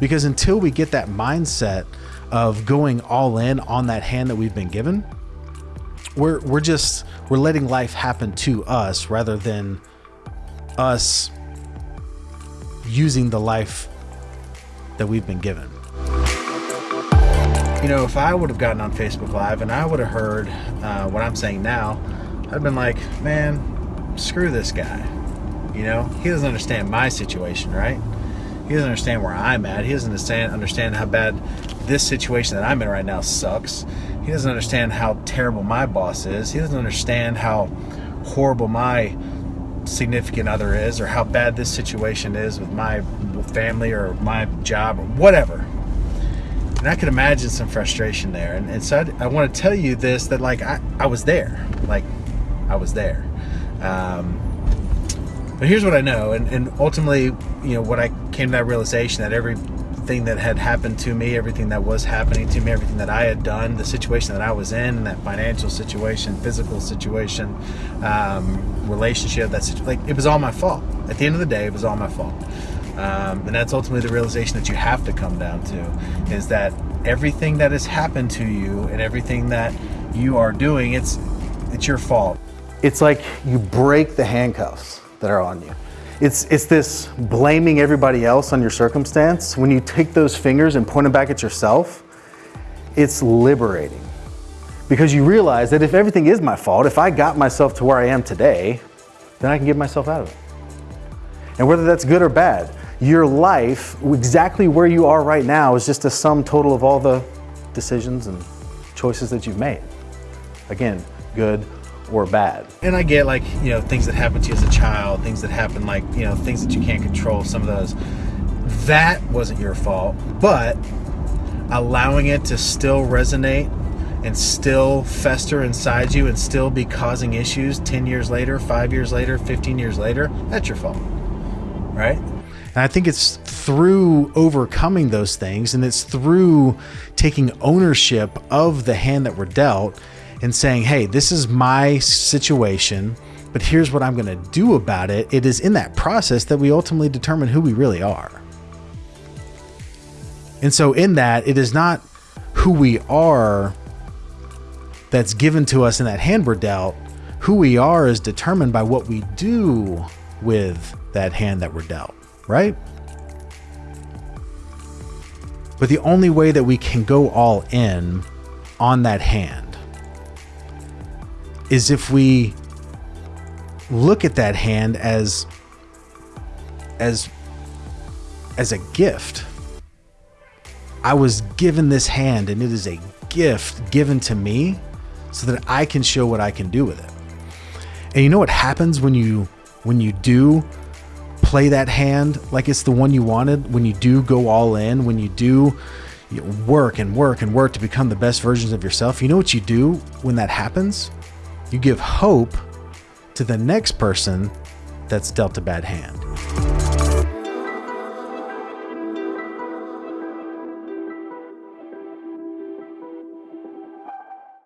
Because until we get that mindset of going all in on that hand that we've been given, we're we're just we're letting life happen to us rather than us using the life that we've been given. You know, if I would have gotten on Facebook Live and I would have heard uh, what I'm saying now, I'd have been like, man, screw this guy. You know, he doesn't understand my situation, right? He doesn't understand where I'm at. He doesn't understand understand how bad this situation that I'm in right now sucks. He doesn't understand how terrible my boss is. He doesn't understand how horrible my significant other is or how bad this situation is with my family or my job or whatever. And I could imagine some frustration there. And, and so I, I want to tell you this that, like, I, I was there. Like, I was there. Um, but here's what I know. And, and ultimately, you know, what I came to that realization that everything that had happened to me, everything that was happening to me, everything that I had done, the situation that I was in, that financial situation, physical situation, um, relationship, that's like, it was all my fault. At the end of the day, it was all my fault. Um, and that's ultimately the realization that you have to come down to is that everything that has happened to you and everything that you are doing, it's it's your fault. It's like you break the handcuffs that are on you. It's, it's this blaming everybody else on your circumstance. When you take those fingers and point them back at yourself, it's liberating. Because you realize that if everything is my fault, if I got myself to where I am today, then I can get myself out of it. And whether that's good or bad, your life, exactly where you are right now, is just a sum total of all the decisions and choices that you've made. Again, good or bad. And I get like, you know, things that happen to you as a child, things that happen like, you know, things that you can't control, some of those. That wasn't your fault, but allowing it to still resonate and still fester inside you and still be causing issues 10 years later, 5 years later, 15 years later, that's your fault. Right? And I think it's through overcoming those things and it's through taking ownership of the hand that we're dealt and saying, hey, this is my situation, but here's what I'm going to do about it. It is in that process that we ultimately determine who we really are. And so, in that, it is not who we are that's given to us in that hand we're dealt. Who we are is determined by what we do with that hand that we're dealt right? But the only way that we can go all in on that hand is if we look at that hand as as as a gift. I was given this hand and it is a gift given to me so that I can show what I can do with it. And you know what happens when you when you do play that hand like it's the one you wanted, when you do go all in, when you do work and work and work to become the best versions of yourself, you know what you do when that happens? You give hope to the next person that's dealt a bad hand.